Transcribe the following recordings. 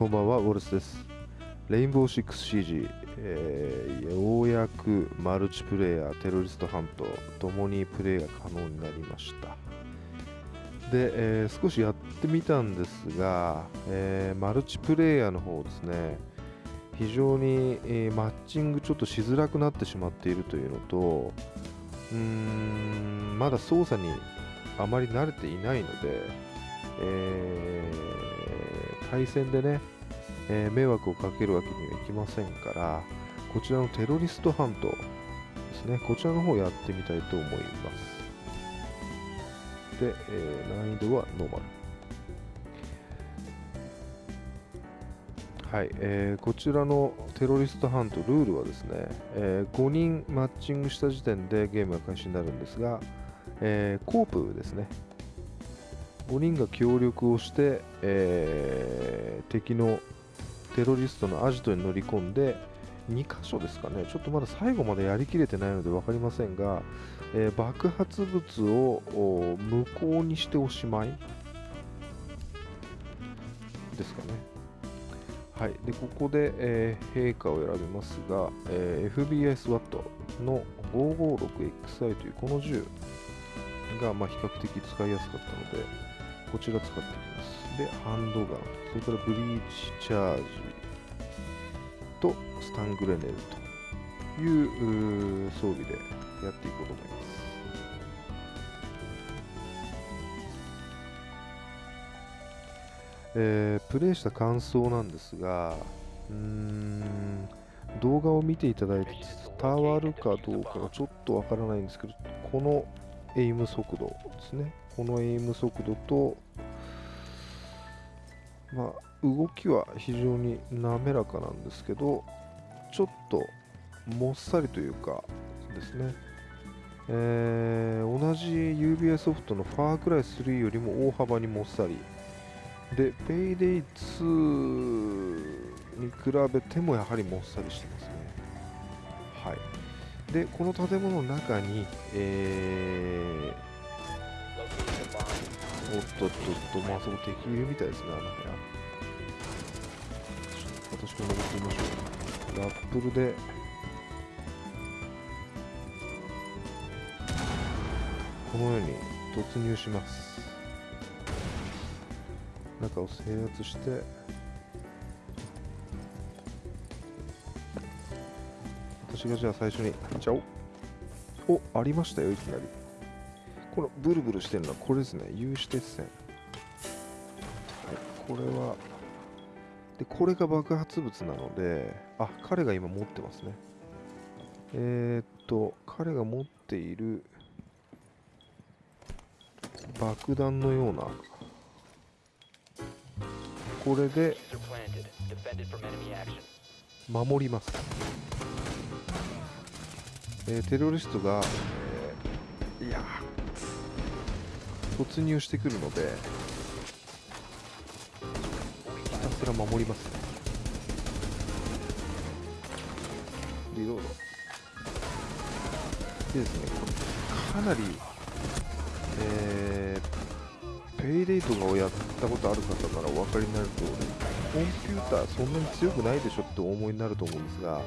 こんばんは、ウォルスです。レインボー 6CG、えーようやくマルチプレイヤー、テロリストハント、ともにプレイが可能になりました。で、えー少しやってみたんですが、えーマルチプレイヤーの方ですね、非常に、えーマッチングちょっとしづらくなってしまっているというのと、うーん、まだ操作にあまり慣れていないので、え対戦でね、えー迷惑をかけるわけにはいきませんから、こちらのテロリストハントですね、こちらの方やってみたいと思います。で、えー難易度はノーマル。はい、えーこちらのテロリストハント、ルールはですね、えー5人マッチングした時点でゲームが開始になるんですが、えーコープですね、5人が協力をして、えー敵のテロリストのアジトに乗り込んで2箇所ですかね。ちょっとまだ最後までやりきれてないので分かりませんが、えー爆発物を無効にしておしまい。ですかね。はい。でここで、えー陛下を選びますが、えー FBI SWAT の 556XI というこの銃が、まあ、比較的使いやすかったのでこちら使っていきます。で、ハンドガン、それからブリーチチャージとスタングレネルという装備でやっていこうと思います。えープレイした感想なんですが、うーん、動画を見ていただいて伝わるかどうかがちょっとわからないんですけど、このエイム速度ですね。このエイム速度と、まあ、動きは非常に滑らかなんですけど、ちょっともっさりというかですね、えー同じ UBI ソフトのファークライ3よりも大幅にもっさり。で、ペイデイ2に比べてもやはりもっさりしてますね。はい。で、この建物の中に、えーおっとっとっと、まあそこ敵いるみたいですね、あの部屋。私も登ってみましょう。ラップルで、このように突入します。中を制圧して、私がじゃあ最初に入っちゃおう。お、ありましたよ、いきなり。このブルブルしてるのはこれですね。有刺鉄線。はい、これは、で、これが爆発物なので、あ、彼が今持ってますね。えー、っと、彼が持っている爆弾のような、これで守ります、えーテロリストが、突入してくるのでひたすら守ります。リロード。でですねこれかなりえーペイレイトをやったことある方ならお分かりになる通りコンピューターそんなに強くないでしょってお思いになると思うんですが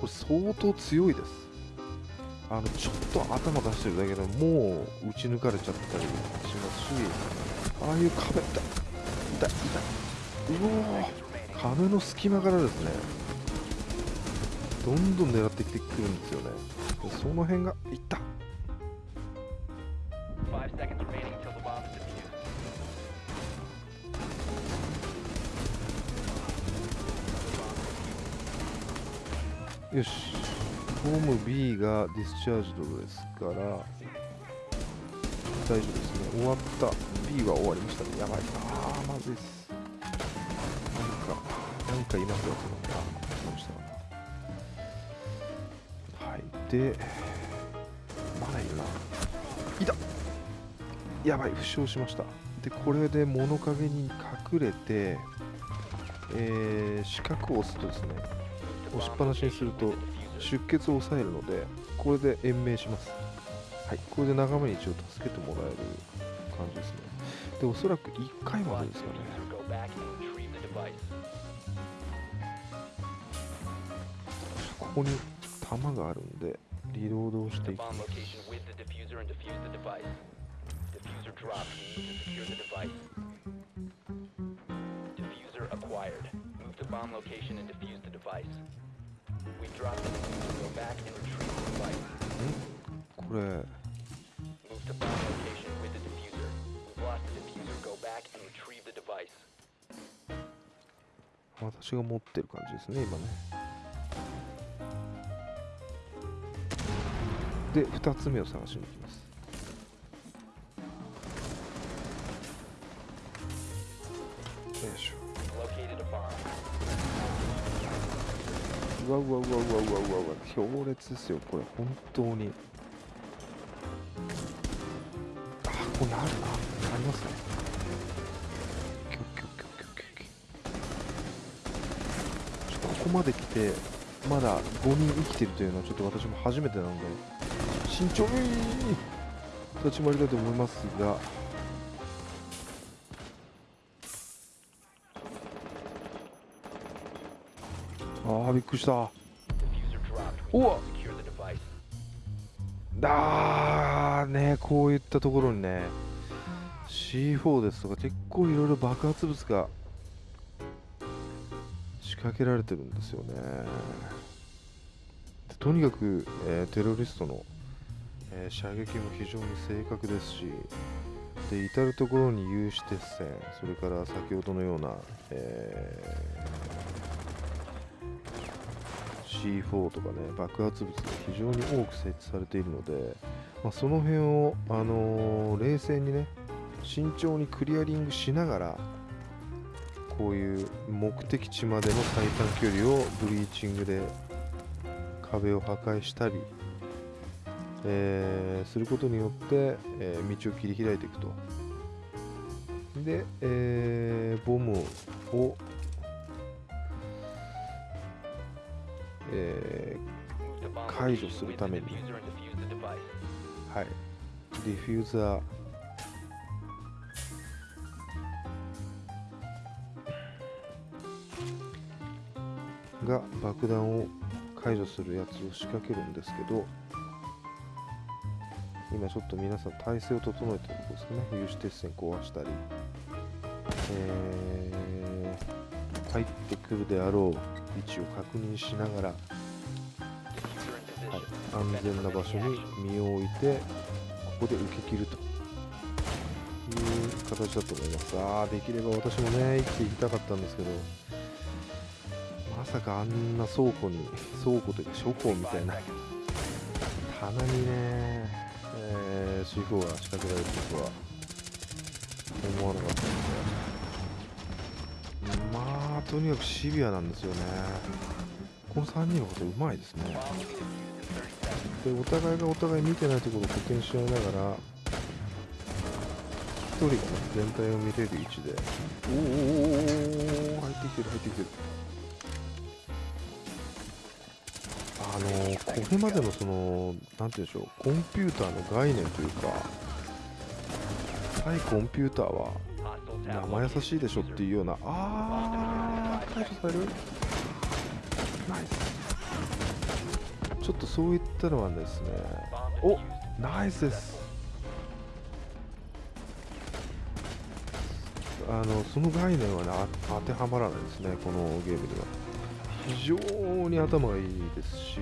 これ相当強いです。あのちょっと頭出してるだけでもう打ち抜かれちゃったりしますしああいう壁痛い痛い。痛いうおー。壁の隙間からですね。どんどん狙ってきてくるんですよね。でその辺がいっ。た.よしホーム B がディスチャージドですから大丈夫ですね。終わった。B は終わりましたね。やばい。あーまずいです。なんかなんかいますよそのあ来ましたはい。でまだいるな。いた。やばい。負傷しました。でこれで物陰に隠れてえー、四角を押すとですね押しっぱなしにすると出血を抑えるのでこれで延命します。はい。これで仲間に一応助けてもらえる感じですね。でおそらく1回までですかね.ここに弾があるんでリロードをしていく bomb location これ私が持ってる感じですね今ねで2つ目を探しに行きますうわうわうわうわうわうわうわ強烈ですよこれ本当に。あここにあるな。ありますね。ここまで来てまだ5人生きてるというのはちょっと私も初めてなので慎重に立ち回りたいと思いますが。ああびっくりした the device. あーねこういったところにね C4 ですとか結構いろいろ爆発物が仕掛けられてるんですよねでとにかく、えーテロリストの、えー射撃も非常に正確ですしで至る所に有刺鉄線それから先ほどのような、えー C4 とかね爆発物が非常に多く設置されているので、まあ、その辺を、あのー冷静にね慎重にクリアリングしながらこういう目的地までの最短距離をブリーチングで壁を破壊したり、えーすることによって、えー道を切り開いていくと。で、えーボムを、え Move to bomb 解除するために。はい。ディフューザーが爆弾を解除するやつを仕掛けるんですけど今ちょっと皆さん体勢を整えてるとこですね。有刺鉄線壊したり、えー入ってくるであろう位置を確認しながらはい安全な場所に身を置いてここで受け切るという形だと思います。あできれば私もね生きていきたかったんですけどまさかあんな倉庫に倉庫というか書庫みたいな棚にね、えー、C4 が仕掛けられるとは思わなかったのでとにかくシビアなんですよねこの3人のことうまいですね Bomb will be defused in 30 seconds. でお互いがお互い見てないところを補填し合いながら一人がね全体を見れる位置でおーおーおーおー入ってきてる入ってきてるあのーこれまでのそのなんて言うんでしょうコンピューターの概念というか対コンピューターは Hostiles have 生優しいでしょ located っていうようなあー解除されるナイスナイスちょっとそういったのはですね。お defused. ナイスです。あのその概念はね当てはまらないですねこのゲームには。非常に頭がいいですし、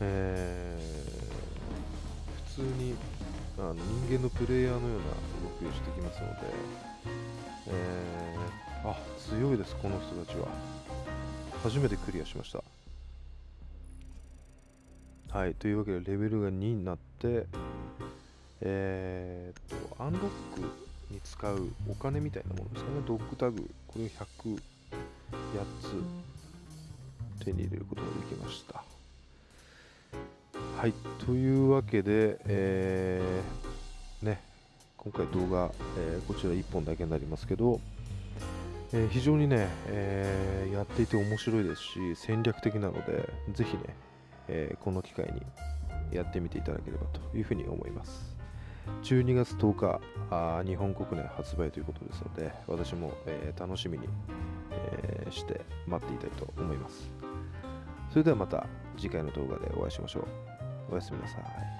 えー普通にあの人間のプレイヤーのような動きをしてきますので、えー強いですこの人たちは。初めてクリアしました。はい、というわけでレベルが2になって、えーっと、アンロックに使うお金みたいなものですかね、ドッグタグ、これを100、8つ手に入れることができました。はい、というわけで、えーね、今回動画、えーこちら1本だけになりますけど、えー非常にね、えーやっていて面白いですし、戦略的なので、ぜひね、えーこの機会にやってみていただければというふうに思います。12月10日あ日本国内発売ということですので私も、え楽しみに、えして待っていたいと思います。それではまた次回の動画でお会いしましょう。おやすみなさい。